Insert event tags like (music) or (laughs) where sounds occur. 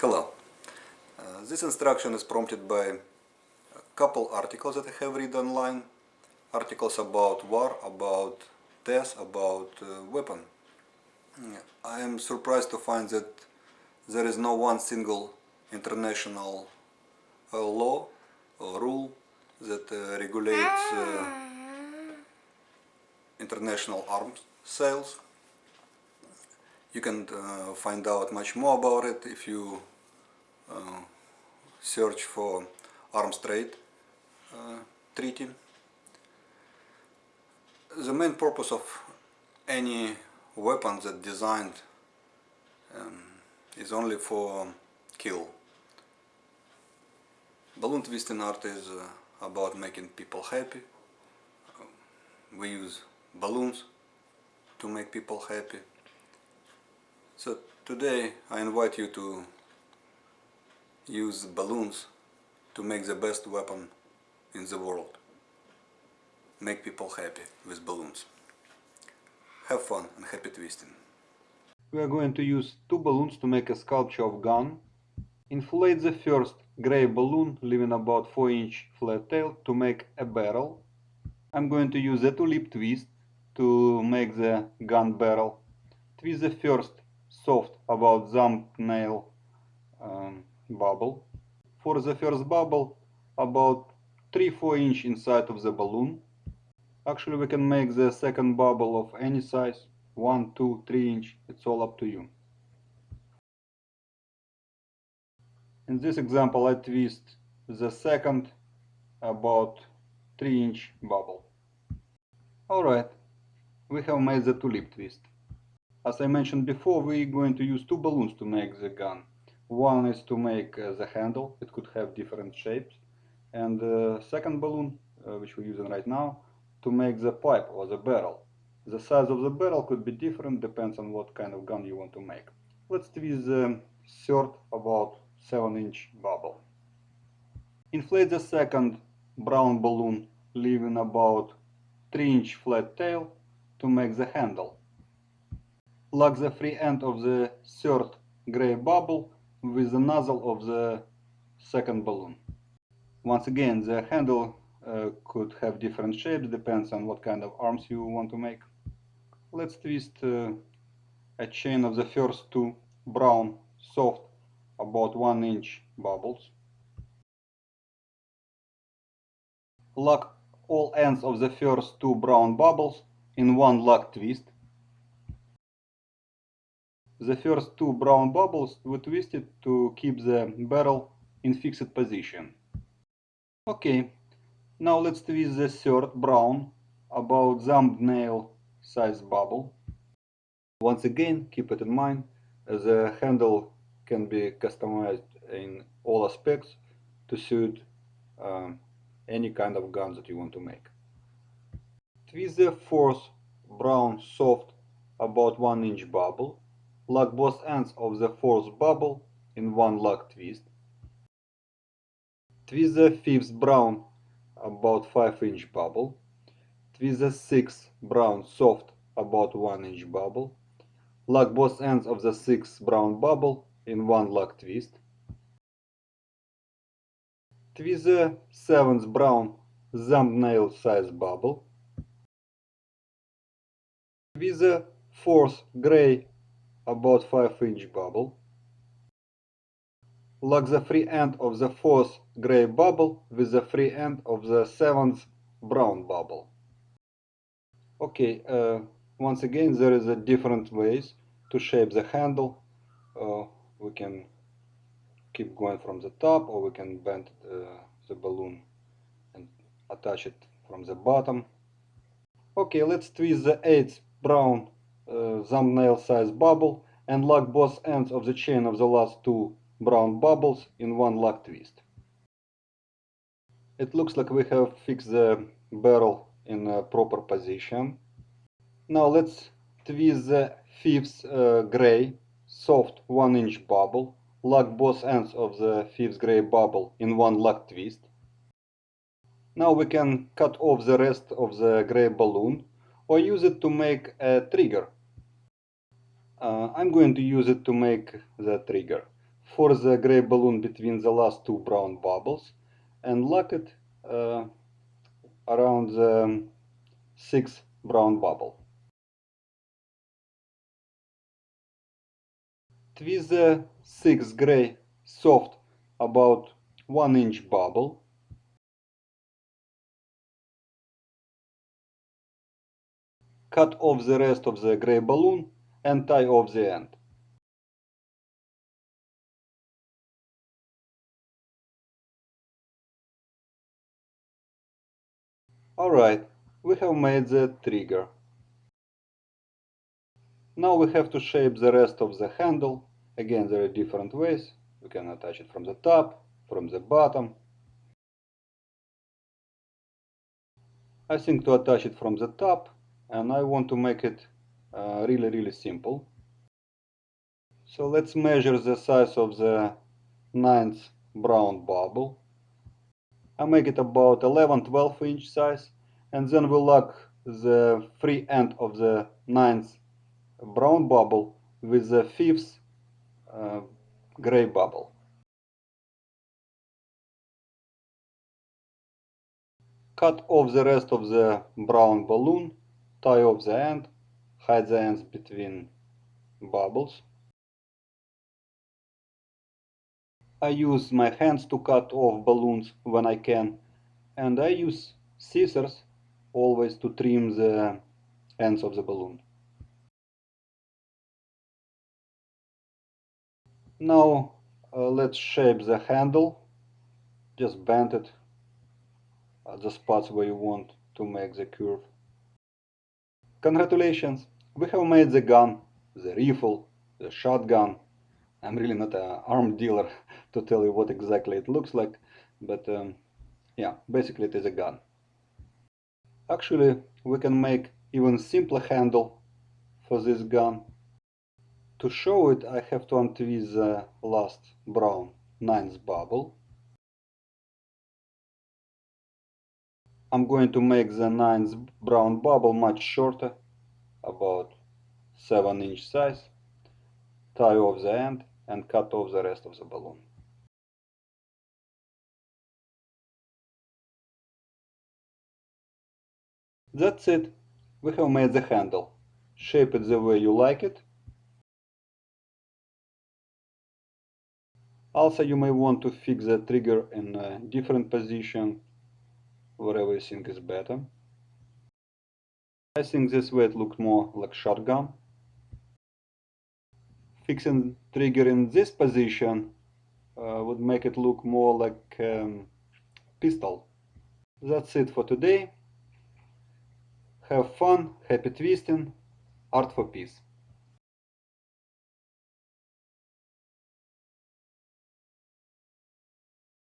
Hello. Uh, this instruction is prompted by a couple articles that I have read online. Articles about war, about death, about uh, weapon. I am surprised to find that there is no one single international uh, law or rule that uh, regulates uh, international arms sales. You can uh, find out much more about it if you uh, search for arms trade treaty. The main purpose of any weapon that designed um, is only for kill. Balloon twisting art is uh, about making people happy. we use balloons to make people happy. So today I invite you to use balloons to make the best weapon in the world. Make people happy with balloons. Have fun and happy twisting. We are going to use two balloons to make a sculpture of gun. Inflate the first gray balloon, leaving about 4 inch flat tail to make a barrel. I'm going to use a tulip twist to make the gun barrel. Twist the first soft about thumbnail um, bubble. For the first bubble, about 3-4 inch inside of the balloon. Actually we can make the second bubble of any size, 1, 2, 3 inch, it's all up to you. In this example I twist the second about 3 inch bubble. Alright, we have made the tulip twist. As I mentioned before, we're going to use two balloons to make the gun. One is to make uh, the handle, it could have different shapes. And the second balloon, uh, which we're using right now, to make the pipe or the barrel. The size of the barrel could be different, depends on what kind of gun you want to make. Let's twist the third about 7 inch bubble. Inflate the second brown balloon, leaving about 3 inch flat tail to make the handle. Lock the free end of the third gray bubble with the nozzle of the second balloon. Once again, the handle uh, could have different shapes, depends on what kind of arms you want to make. Let's twist uh, a chain of the first two brown, soft, about 1 inch bubbles. Lock all ends of the first two brown bubbles in one lock twist. The first two brown bubbles were twisted to keep the barrel in fixed position. Okay, now let's twist the third brown about thumbnail size bubble. Once again, keep it in mind, the handle can be customized in all aspects to suit um, any kind of gun that you want to make. Twist the fourth brown soft about 1 inch bubble. Lock both ends of the fourth bubble in one lock twist. Twist the fifth brown about 5 inch bubble. Twist the sixth brown soft about 1 inch bubble. Lock both ends of the sixth brown bubble in one lock twist. Twist the seventh brown thumbnail size bubble. Twist the fourth gray about 5 inch bubble. Lock the free end of the fourth gray bubble with the free end of the seventh brown bubble. Okay, uh, once again there is a different ways to shape the handle. Uh, we can keep going from the top or we can bend uh, the balloon and attach it from the bottom. Okay, let's twist the eighth brown thumbnail size bubble and lock both ends of the chain of the last two brown bubbles in one lock twist. It looks like we have fixed the barrel in a proper position. Now let's twist the fifth uh, gray soft 1 inch bubble, lock both ends of the fifth gray bubble in one lock twist. Now we can cut off the rest of the gray balloon or use it to make a trigger. Uh, I'm going to use it to make the trigger. for the gray balloon between the last two brown bubbles and lock it uh, around the sixth brown bubble. Twist the sixth gray soft about 1 inch bubble. Cut off the rest of the gray balloon and tie off the end. Alright, we have made the trigger. Now we have to shape the rest of the handle. Again, there are different ways. We can attach it from the top, from the bottom. I think to attach it from the top and I want to make it uh, really really simple. So let's measure the size of the ninth brown bubble. I make it about 11-12 inch size and then we lock the free end of the ninth brown bubble with the fifth uh, gray bubble. Cut off the rest of the brown balloon, tie off the end, hide the ends between bubbles. I use my hands to cut off balloons when I can and I use scissors always to trim the ends of the balloon. Now uh, let's shape the handle. Just bend it at the spots where you want to make the curve. Congratulations! We have made the gun, the rifle, the shotgun. I'm really not an arm dealer (laughs) to tell you what exactly it looks like, but um, yeah, basically it is a gun. Actually, we can make even simpler handle for this gun. To show it, I have to untwist the last brown ninth bubble. I'm going to make the ninth brown bubble much shorter, about 7 inch size, tie off the end and cut off the rest of the balloon. That's it. We have made the handle. Shape it the way you like it. Also, you may want to fix the trigger in a different position, wherever you think is better. I think this way it looked more like shotgun. Fixing trigger in this position uh, would make it look more like um, pistol. That's it for today. Have fun, happy twisting, art for peace.